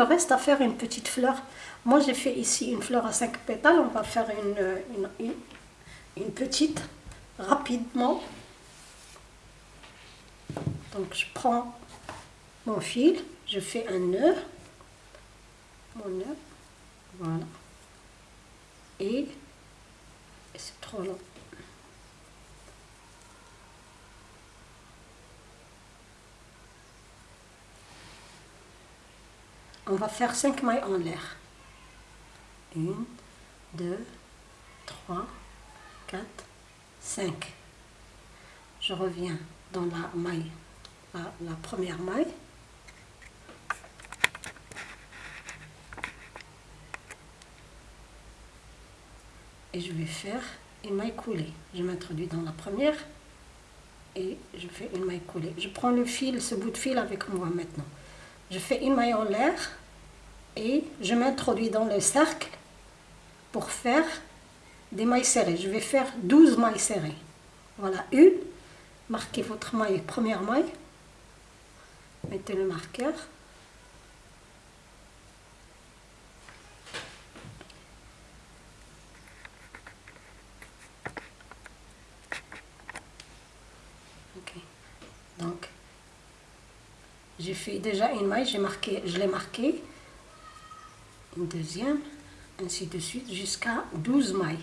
reste à faire une petite fleur. Moi, j'ai fait ici une fleur à 5 pétales. On va faire une, une, une petite rapidement. Donc, je prends mon fil, je fais un nœud. Mon nœud. Voilà. Et, c'est trop long. On va faire 5 mailles en l'air. 1, 2, 3, 4, 5. Je reviens dans la maille, la, la première maille. et je vais faire une maille coulée. Je m'introduis dans la première et je fais une maille coulée. Je prends le fil, ce bout de fil avec moi maintenant. Je fais une maille en l'air et je m'introduis dans le cercle pour faire des mailles serrées. Je vais faire 12 mailles serrées. Voilà, une. Marquez votre maille, première maille. Mettez le marqueur. j'ai fait déjà une maille, j'ai marqué, je l'ai marqué, une deuxième, ainsi de suite, jusqu'à 12 mailles.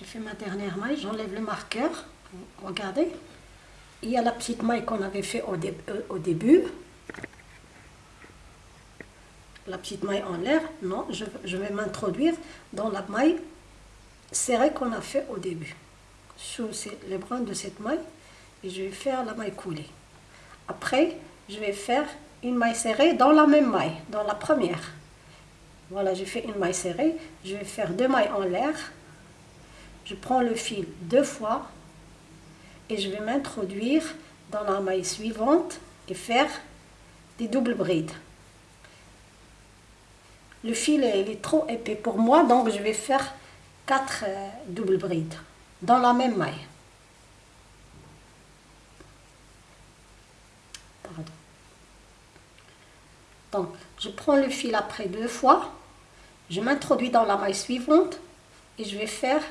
J'ai fait ma dernière maille, j'enlève le marqueur. Regardez. Il y a la petite maille qu'on avait fait au, euh, début. La petite maille en l'air. Non, je, vais m'introduire dans la maille serrée qu'on a fait au début. Sous les brins de cette maille. Et je vais faire la maille coulée. Après, je vais faire une maille serrée dans la même maille, dans la première. Voilà, j'ai fait une maille serrée. Je vais faire deux mailles en l'air je prends le fil deux fois et je vais m'introduire dans la maille suivante et faire des doubles brides. Le fil est trop épais pour moi, donc je vais faire quatre euh, doubles brides dans la même maille. Donc, je prends le fil après deux fois, je m'introduis dans la maille suivante et je vais faire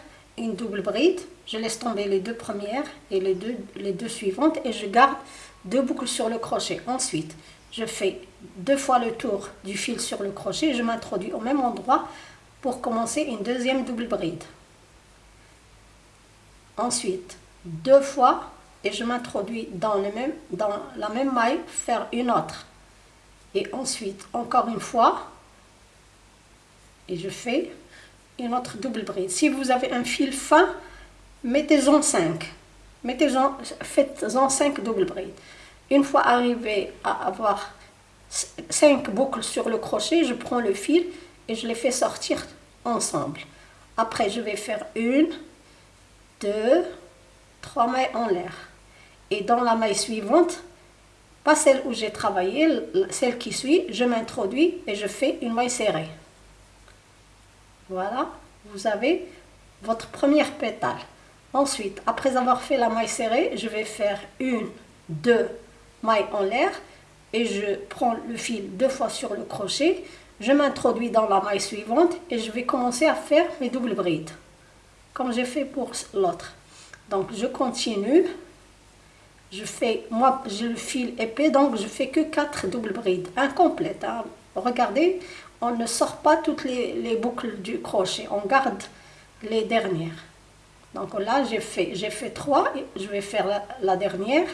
double bride, je laisse tomber les deux premières et les deux, les deux suivantes et je garde deux boucles sur le crochet. Ensuite, je fais deux fois le tour du fil sur le crochet, je m'introduis au même endroit pour commencer une deuxième double bride. Ensuite, deux fois et je m'introduis dans, même, dans la même maille, faire une autre. Et ensuite, encore une fois, et je fais une autre double bride. Si vous avez un fil fin, mettez-en 5. Mettez-en, faites-en 5 double brides. Une fois arrivé à avoir 5 boucles sur le crochet, je prends le fil et je les fais sortir ensemble. Après, je vais faire une, deux, trois mailles en l'air. Et dans la maille suivante, pas celle où j'ai travaillé, celle qui suit, je m'introduis et je fais une maille serrée. Voilà, vous avez votre première pétale. Ensuite, après avoir fait la maille serrée, je vais faire une, deux mailles en l'air et je prends le fil deux fois sur le crochet. Je m'introduis dans la maille suivante et je vais commencer à faire mes doubles brides, comme j'ai fait pour l'autre. Donc, je continue. Je fais, moi, j'ai le fil épais, donc je fais que quatre doubles brides, incomplètes. Hein. Regardez, on ne sort pas toutes les, boucles du crochet, on garde les dernières. Donc là, j'ai fait, fait trois, je vais faire la, dernière.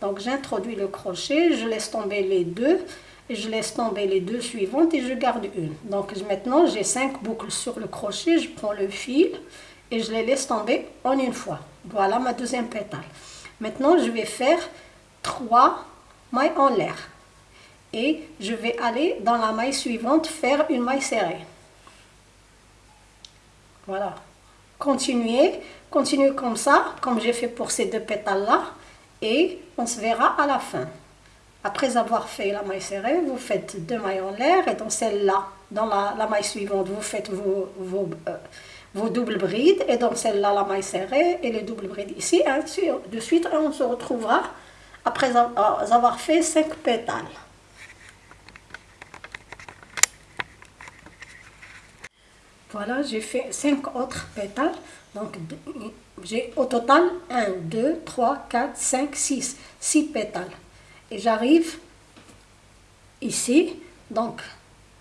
Donc j'introduis le crochet, je laisse tomber les deux, et je laisse tomber les deux suivantes et je garde une. Donc maintenant j'ai cinq boucles sur le crochet, je prends le fil et je les laisse tomber en une fois. Voilà ma deuxième pétale. Maintenant je vais faire trois mailles en l'air. Et je vais aller dans la maille suivante faire une maille serrée. Voilà. Continuez, continuez comme ça, comme j'ai fait pour ces deux pétales-là. Et on se verra à la fin. Après avoir fait la maille serrée, vous faites deux mailles en l'air et dans celle-là, dans la, maille suivante, vous faites euh, vos doubles brides et dans celle-là, la maille serrée et les doubles brides ici. De suite, on se retrouvera après avoir fait cinq pétales. Voilà, j'ai fait cinq autres pétales. Donc, j'ai au total 1, 2, 3, 4, 5, 6. 6 pétales. Et j'arrive ici. Donc,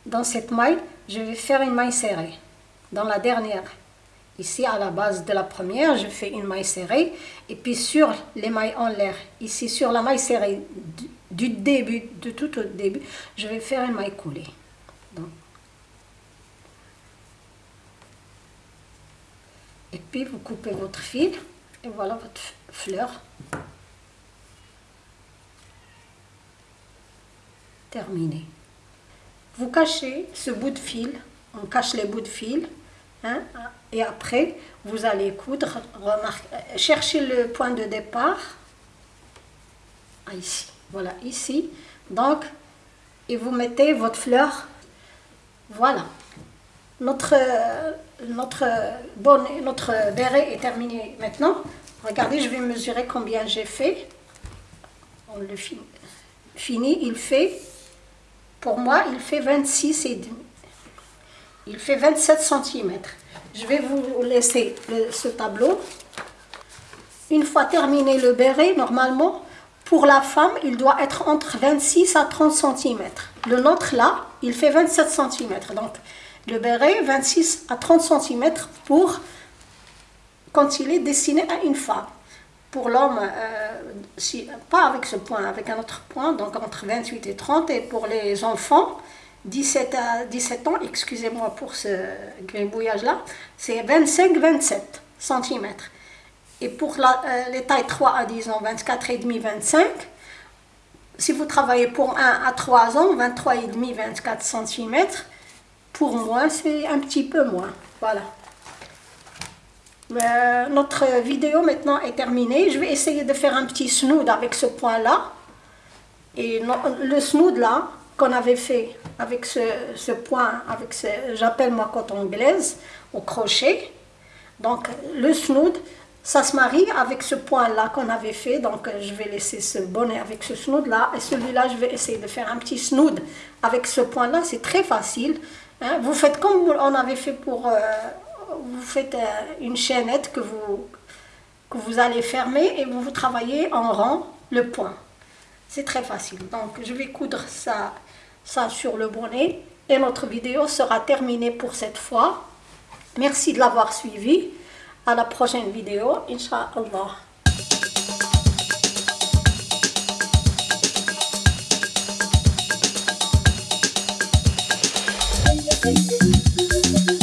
dans cette maille, je vais faire une maille serrée. Dans la dernière. Ici, à la base de la première, je fais une maille serrée. Et puis sur les mailles en l'air, ici sur la maille serrée du, début, de tout au début, je vais faire une maille coulée. Et puis vous coupez votre fil et voilà votre fleur. Terminé. Vous cachez ce bout de fil, on cache les bouts de fil, hein, et après vous allez coudre, cherchez le point de départ, ah, ici, voilà, ici, donc, et vous mettez votre fleur, voilà. Notre, notre, notre béret est terminé maintenant. Regardez, je vais mesurer combien j'ai fait. On le fini. Il fait, pour moi, il fait 26 et demi. Il fait 27 cm. Je vais vous laisser ce tableau. Une fois terminé le béret, normalement, pour la femme, il doit être entre 26 à 30 cm. Le nôtre, là, il fait 27 cm. Donc, le béret 26 à 30 cm pour quand il est destiné à une femme. Pour l'homme, euh, pas avec ce point, avec un autre point, donc entre 28 et 30. Et pour les enfants, 17 à 17 ans, excusez-moi pour ce gribouillage-là, c'est 25-27 cm. Et pour la, euh, les tailles 3 à 10 ans, 24,5, 25. Si vous travaillez pour 1 à 3 ans, 23,5, 24 cm. Pour moi, c'est un petit peu moins. Voilà. Euh, notre vidéo maintenant est terminée. Je vais essayer de faire un petit snood avec ce point-là. Et le snood là, qu'on avait fait avec ce, point, avec ce, j'appelle moi coton anglaise, au crochet. Donc le snood, ça se marie avec ce point-là qu'on avait fait. Donc je vais laisser ce bonnet avec ce snood-là. Et celui-là, je vais essayer de faire un petit snood avec ce point-là. C'est très facile. Hein, vous faites comme on avait fait pour... Euh, vous faites euh, une chaînette que vous, que vous allez fermer et vous, vous travaillez en rang le point. C'est très facile. Donc je vais coudre ça, ça sur le bonnet et notre vidéo sera terminée pour cette fois. Merci de l'avoir suivi. À la prochaine vidéo, Inch'Allah. Thank you.